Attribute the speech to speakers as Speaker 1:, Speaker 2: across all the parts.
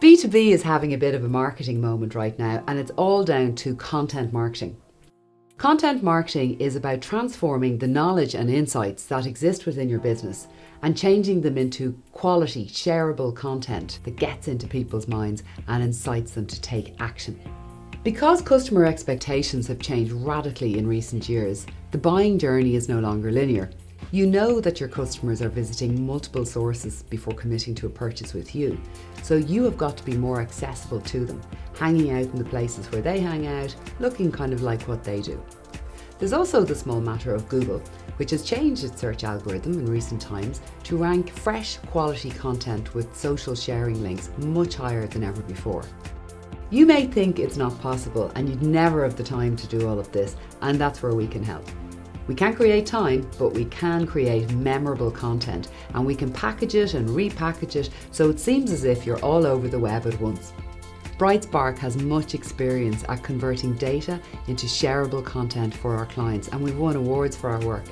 Speaker 1: B2B is having a bit of a marketing moment right now and it's all down to content marketing. Content marketing is about transforming the knowledge and insights that exist within your business and changing them into quality, shareable content that gets into people's minds and incites them to take action. Because customer expectations have changed radically in recent years, the buying journey is no longer linear. You know that your customers are visiting multiple sources before committing to a purchase with you, so you have got to be more accessible to them, hanging out in the places where they hang out, looking kind of like what they do. There's also the small matter of Google, which has changed its search algorithm in recent times to rank fresh quality content with social sharing links much higher than ever before. You may think it's not possible and you'd never have the time to do all of this, and that's where we can help. We can't create time, but we can create memorable content and we can package it and repackage it so it seems as if you're all over the web at once. Brightspark has much experience at converting data into shareable content for our clients and we've won awards for our work.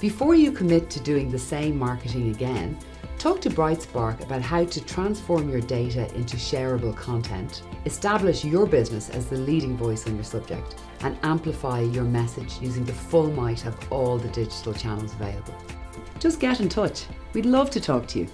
Speaker 1: Before you commit to doing the same marketing again, Talk to Brightspark about how to transform your data into shareable content, establish your business as the leading voice on your subject, and amplify your message using the full might of all the digital channels available. Just get in touch. We'd love to talk to you.